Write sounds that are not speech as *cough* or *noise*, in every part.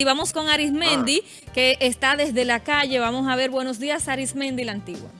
Y vamos con Arismendi, que está desde la calle. Vamos a ver, buenos días, Arismendi, la antigua.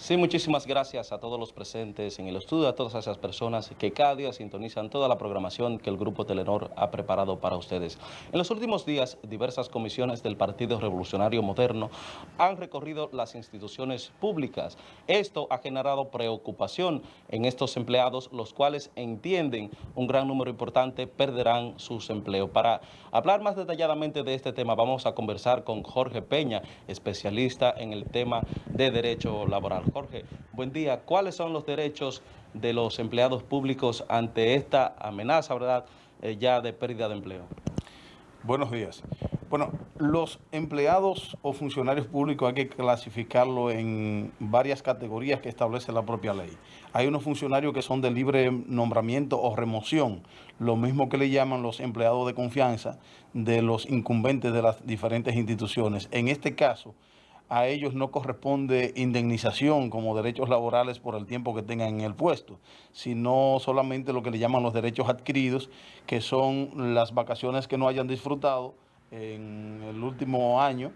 Sí, muchísimas gracias a todos los presentes en el estudio, a todas esas personas que cada día sintonizan toda la programación que el Grupo Telenor ha preparado para ustedes. En los últimos días, diversas comisiones del Partido Revolucionario Moderno han recorrido las instituciones públicas. Esto ha generado preocupación en estos empleados, los cuales entienden un gran número importante perderán sus empleos. Para hablar más detalladamente de este tema, vamos a conversar con Jorge Peña, especialista en el tema de derecho laboral. Jorge, buen día. ¿Cuáles son los derechos de los empleados públicos ante esta amenaza, verdad, eh, ya de pérdida de empleo? Buenos días. Bueno, los empleados o funcionarios públicos hay que clasificarlo en varias categorías que establece la propia ley. Hay unos funcionarios que son de libre nombramiento o remoción, lo mismo que le llaman los empleados de confianza de los incumbentes de las diferentes instituciones. En este caso, a ellos no corresponde indemnización como derechos laborales por el tiempo que tengan en el puesto, sino solamente lo que le llaman los derechos adquiridos, que son las vacaciones que no hayan disfrutado en el último año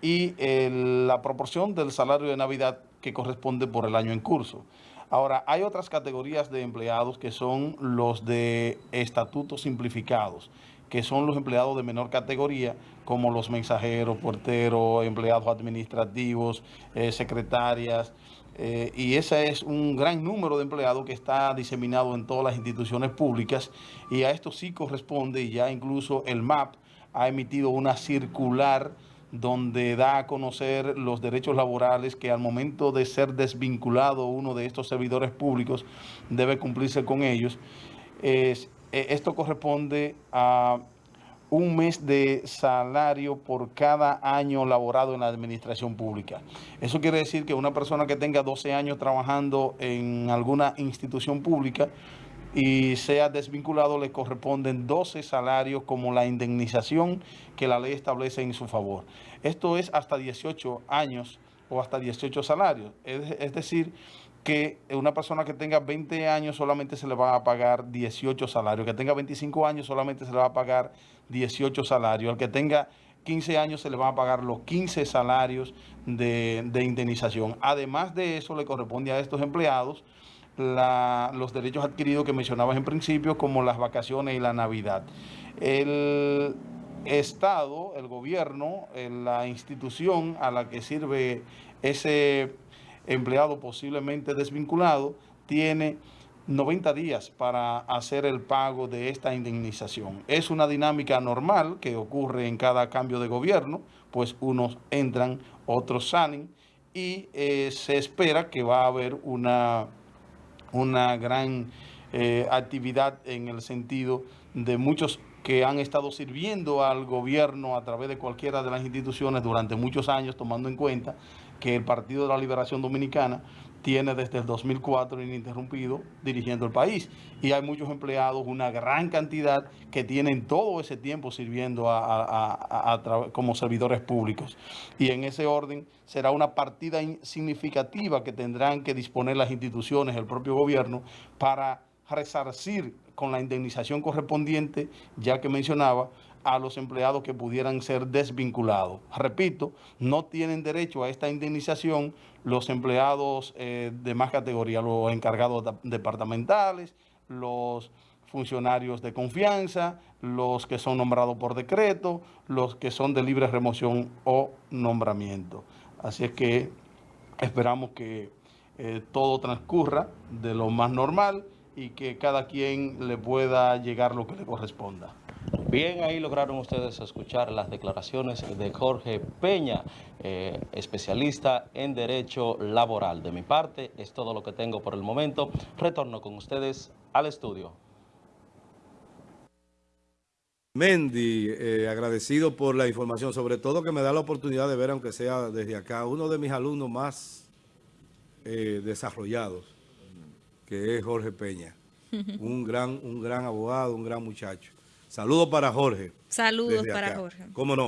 y la proporción del salario de Navidad que corresponde por el año en curso. Ahora, hay otras categorías de empleados que son los de estatutos simplificados que son los empleados de menor categoría, como los mensajeros, porteros, empleados administrativos, eh, secretarias, eh, y ese es un gran número de empleados que está diseminado en todas las instituciones públicas, y a esto sí corresponde, y ya incluso el MAP ha emitido una circular donde da a conocer los derechos laborales que al momento de ser desvinculado uno de estos servidores públicos debe cumplirse con ellos. Es, esto corresponde a un mes de salario por cada año laborado en la administración pública. Eso quiere decir que una persona que tenga 12 años trabajando en alguna institución pública y sea desvinculado, le corresponden 12 salarios como la indemnización que la ley establece en su favor. Esto es hasta 18 años o hasta 18 salarios. Es, decir, que una persona que tenga 20 años solamente se le va a pagar 18 salarios, que tenga 25 años solamente se le va a pagar 18 salarios, al que tenga 15 años se le van a pagar los 15 salarios de, indemnización. Además de eso, le corresponde a estos empleados los derechos adquiridos que mencionabas en principio, como las vacaciones y la Navidad. El Estado, el gobierno, la institución a la que sirve ese empleado posiblemente desvinculado, tiene 90 días para hacer el pago de esta indemnización. Es una dinámica normal que ocurre en cada cambio de gobierno, pues unos entran, otros salen y eh, se espera que va a haber una, una gran eh, actividad en el sentido de muchos que han estado sirviendo al gobierno a través de cualquiera de las instituciones durante muchos años, tomando en cuenta que el Partido de la Liberación Dominicana tiene desde el 2004 ininterrumpido dirigiendo el país. Y hay muchos empleados, una gran cantidad, que tienen todo ese tiempo sirviendo como servidores públicos. Y en ese orden será una partida significativa que tendrán que disponer las instituciones, el propio gobierno, para resarcir con la indemnización correspondiente, ya que mencionaba, a los empleados que pudieran ser desvinculados. Repito, no tienen derecho a esta indemnización los empleados eh, de más categoría, los encargados departamentales, los funcionarios de confianza, los que son nombrados por decreto, los que son de libre remoción o nombramiento. Así es que esperamos que eh, todo transcurra de lo más normal y que cada quien le pueda llegar lo que le corresponda. Bien, ahí lograron ustedes escuchar las declaraciones de Jorge Peña, eh, especialista en Derecho Laboral. De mi parte, es todo lo que tengo por el momento. Retorno con ustedes al estudio. Mendy, eh, agradecido por la información, sobre todo que me da la oportunidad de ver, aunque sea desde acá, uno de mis alumnos más eh, desarrollados, que es Jorge Peña. *laughs* un gran, un gran abogado, un gran muchacho. Saludos para Jorge. Saludos para Jorge. ¿Cómo no?